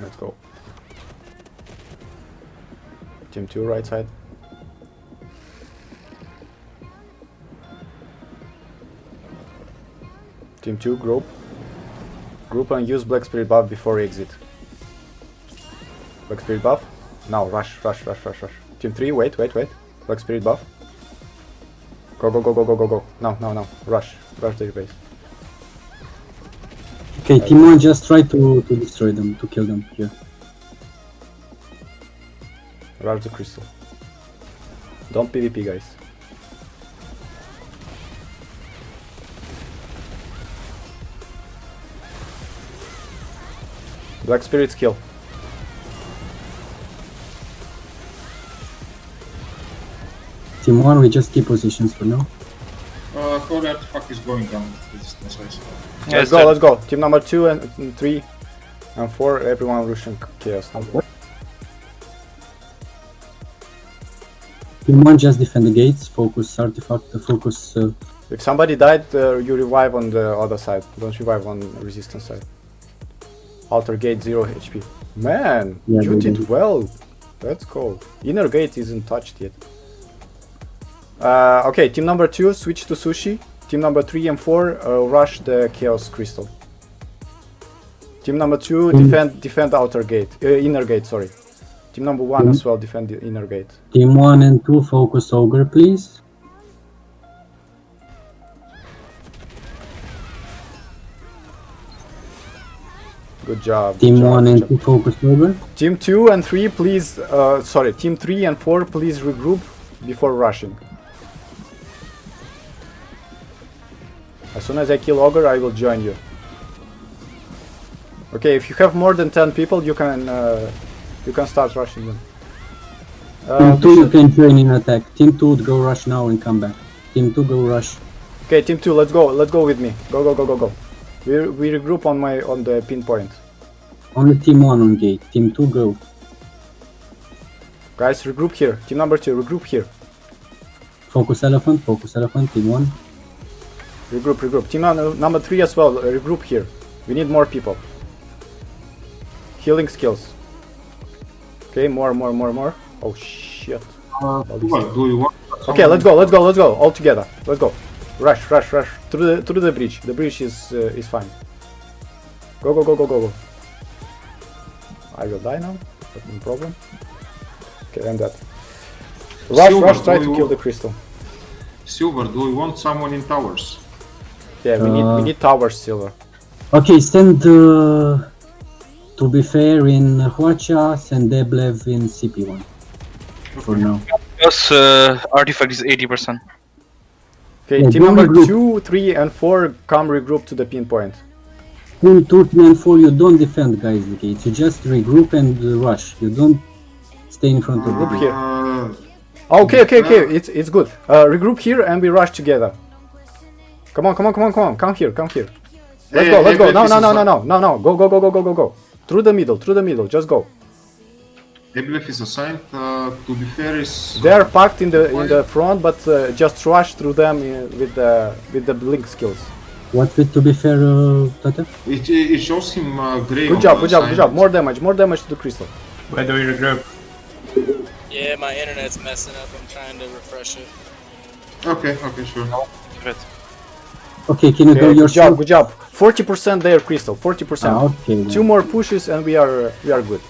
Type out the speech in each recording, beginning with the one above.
Let's go. Team 2 right side. Team 2 group. Group and use Black Spirit buff before exit. Black Spirit buff. Now rush, rush, rush, rush, rush. Team 3, wait, wait, wait. Black Spirit buff. Go, go, go, go, go, go, go. Now, now, now. Rush. Rush their base. Okay, team one just try to, to destroy them, to kill them here. Rush the crystal. Don't PvP, guys. Black Spirit's kill. Team one, we just keep positions for now. Uh, Holy Artifact is going down resistance wise. let's go, let's go. Team number 2 and and 3 and 4, everyone rushing chaos. now. Team one, just defend the gates, focus artifact, uh, focus. Uh, If somebody died, uh, you revive on the other side. Don't revive on resistance side. Alter gate 0 HP. Man, Yeah, you did did. well. That's cool. Inner gate isn't touched yet. Uh, okay, team number 2, switch to sushi. Team number 3 and 4, uh, rush the chaos crystal. Team number 2, Mm. defend defend outer gate. Uh, inner gate, sorry. Team number 1 Mm. as well, defend the inner gate. team one and two, focus ogre, please. Good job. Team job, one and job. two, focus ogre. Team 2 and 3, please, uh, sorry, Team 3 and 4, please regroup before rushing. As soon as I kill Ogre, I will join you. Okay, if you have more than 10 people, you can uh, you can start rushing them. Uh, Team two, you can join in attack. Team two, go rush now and come back. Team two, go rush. okay, Team 2, let's go, let's go with me. Go, go, go, go, go. We, we regroup on my on the pinpoint. Only team one on gate. Team two, go. Guys, regroup here. Team number 2, regroup here. Focus elephant, focus elephant. Team one. Regroup, regroup. Team number 3 as well, uh, regroup here. We need more people. Healing skills. Okay, more, more, more, more. Oh shit. Uh, what, do you want? Okay, let's go, let's go, let's go. All together. Let's go. Rush, rush, rush. Through the through the bridge. The bridge is uh, is fine. Go, go, go, go, go, go. I will die now. but No problem. Okay, I'm dead. Rush, Silver, rush. Try to kill the crystal. Silver, do you want someone in towers? Yeah, we need we Uh, need towers, silver. Okay, send. Uh, to be fair, in Huacha, send Deblev in CP1 for now. Plus, uh, artifact is 80%. Okay, Yeah, team number regroup. two, three, and four come regroup to the pinpoint. Team 2, 3, and 4, you don't defend, guys, the gates. You just regroup and uh, rush. You don't stay in front of the Regroup gate. here. Okay, okay, okay. It's it's good. Uh, regroup here and we rush together. Come on, come on, come on, come on. Come here, come here. Let's go, let's go. No, no, no, no, no, no, no. Go, go, go, go, go, go, go. Through the middle, through the middle. Just go. Eblef is assigned. Uh, to be fair, is They are packed in the in the front, but uh, just rush through them uh, with the with the blink skills. What with to be fair, uh, Tata? it, it shows him uh, gray. Good job, good job, good job. More damage, more damage to the crystal. Where do we regroup? Yeah, my internet's messing up. I'm trying to refresh it. Okay, okay, sure. Right. Okay, can you do your good job, good job. Forty percent there, crystal. Forty percent. Ah, okay. then. Two more pushes and we are we are good.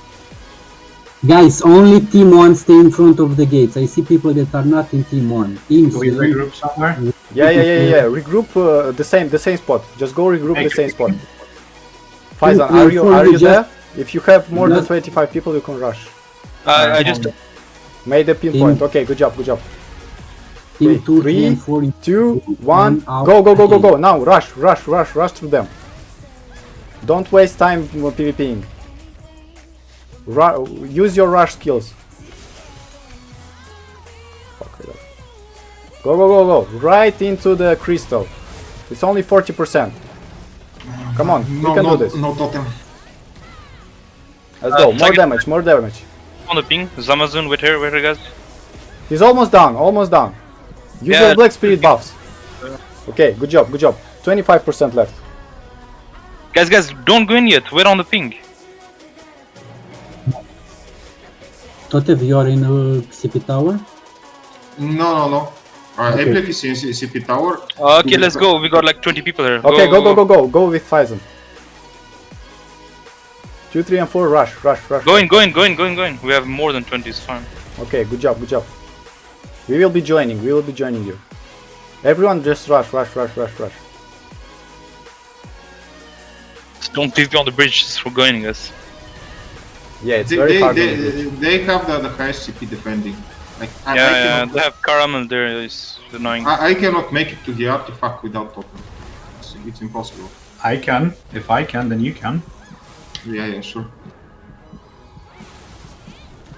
Guys, only team 1 stay in front of the gates. I see people that are not in team 1. Teams, Do we uh, regroup somewhere? Yeah, yeah, yeah, yeah. yeah. Regroup uh, the same, the same spot. Just go regroup the same spot. Faizan, Two, are you are you there? If you have more than 25 people, you can rush. Uh, I just Made the pinpoint. Okay, good job, good job. Team okay, 2, 3, three, and 4. in- Two, One one, go, go, go, go, go. Now, rush, rush, rush, rush through them. Don't waste time uh, PvPing. Ru- use your rush skills. Fuck it up. Go, go, go, go. Right into the crystal. It's only 40%. Come on, we No, can no, do this. no totem. Let's Uh, go. More damage, more damage. on the ping. Zamazun with her, with her guys. He's almost down, almost down. Use Yeah. your black spirit buffs. Okay, good job, good job. 25% left. Guys, guys, don't go in yet. We're on the ping. Totev, you are in uh, CP tower? No, no, no. Uh, Okay. Eblev is in CP tower. Uh, okay, let's go. We got like 20 people here. Okay, go, go, go, go. Go with Faizan. 2, 3, and 4, rush, rush, rush. Go in, go in, go in, go in, go in. We have more than 20, it's fine. Okay, good job, good job. We will be joining, we will be joining you. Everyone just rush, rush, rush, rush, rush. Don't leave me on the bridge just for going, us. Yeah, it's They, very they, hard. they, on the they have the, the highest CP defending. Like, I, I, Yeah, yeah, cannot, they have caramel there, it's annoying. I, I cannot make it to the artifact without totem. It's, it's impossible. I can. If I can, then you can. Yeah, yeah, sure.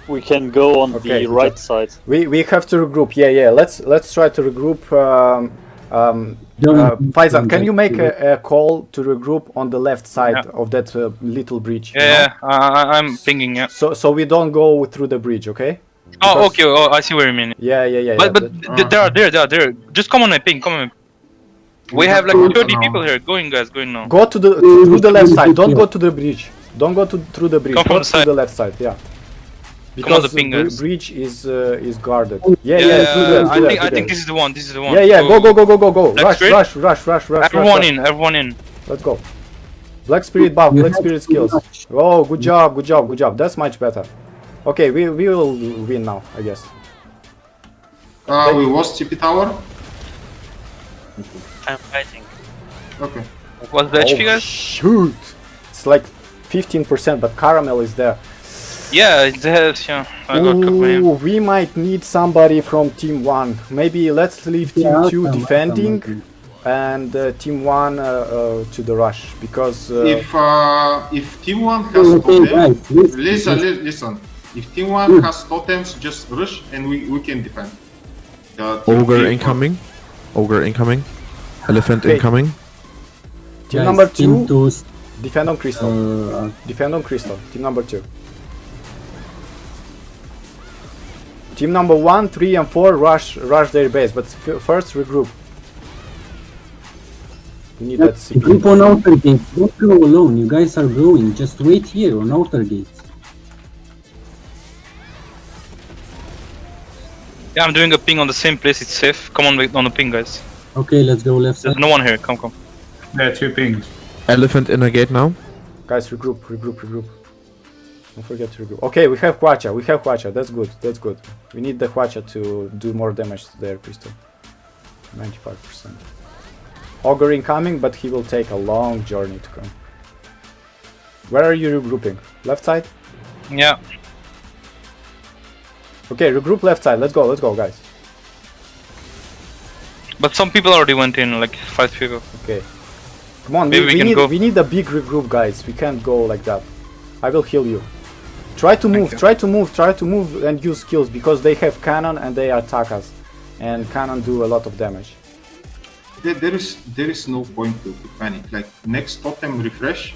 We can go on Okay, the right side. We we have to regroup. Yeah, yeah. Let's let's try to regroup. Um, um, uh, Faizan, can you make a, a call to regroup on the left side Yeah. of that uh, little bridge? you Yeah, know? yeah, uh, I- I'm pinging, yeah. So so we don't go through the bridge, okay? Oh, okay, oh, I see what you mean. Yeah, yeah, yeah. But yeah, but that- th- they are there, they are there. Just come on my ping, come on. We have like 30 people here. Going, guys, going now. Go to the through the left side. Don't go to the bridge. Don't go to through the bridge. Come go from to the the left side. Yeah. On Because the ping, bridge is uh, is guarded. Yeah, Yeah, yeah. yeah, through there, I through think there, I think this is the one. This is the one. Yeah, yeah. Go, go, go, go, go, go. Rush, Spirit? rush, rush, rush, rush. Everyone rush, in, everyone in. Let's go. Black spirit buff, black spirit skills. Oh, good job, good job, good job. That's much better. Okay, we we will win now, I guess. Uh, we lost CP tower. I'm fighting. Okay. What's the HP, Oh, guys? Shoot! It's like 15%, but caramel is there. Yeah, it has, yeah. I got cooked by him. Ooh, we might need somebody from team one. Maybe let's leave team Yeah, two some- defending some- and uh, team one uh, uh, to the rush because uh, If uh, if team one has Okay, totem, guys, listen, listen, listen. listen. If team one has totems, just rush and we, we can defend. Uh, Ogre three- incoming. Ogre incoming. Elephant Okay. incoming. team Guys, number team two two, defend on crystal. uh, Defend on crystal. Team number two. Team number one, three, and four rush rush their base, but f- first regroup. We need that CP. group on outer gate. Don't go alone. You guys are growing. Just wait here on outer gate. Yeah, I'm doing a ping on the same place. It's safe. Come on, wait on the ping, guys. Okay, let's go left There's side. no one here. Come, come. There are two pings. Elephant in a gate now. Guys, regroup, regroup, regroup. Don't forget to regroup. Okay, we have Huacha, we have Huacha, that's good, that's good. We need the Huacha to do more damage to their pistol. 95%. Ogre incoming, but he will take a long journey to come. Where are you regrouping? Left side? Yeah. Okay, regroup left side, let's go, let's go guys. But some people already went in, like five people. Okay. Come on, Maybe we, we we can need go. we need a big regroup guys. We can't go like that. I will heal you. Try to move, try to move, try to move and use skills because they have cannon and they attack us. And cannon do a lot of damage. There, there is there is no point to, to panic. Like next totem refresh,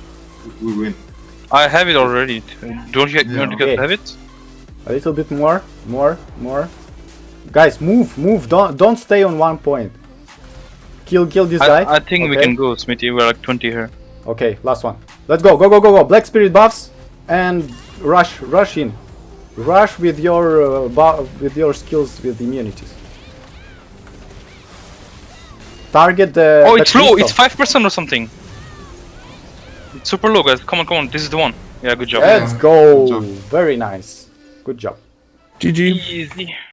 we win. I have it already. Don't you, don't you guys Okay. have it? A little bit more, more, more. Guys, move, move. Don't don't stay on one point. Kill kill this guy. I, I think we can go, Smithy. We're like 20 here. Okay, last one. Let's go, go, go, go, go. Black spirit buffs and rush, rush in. Rush with your uh, with your skills with immunities. Target the. oh, the it's low. It's 5% or something. It's super low, guys. Come on, come on. This is the one. Yeah, good job. Let's Good go. job. Very nice. Good job. GG. Easy.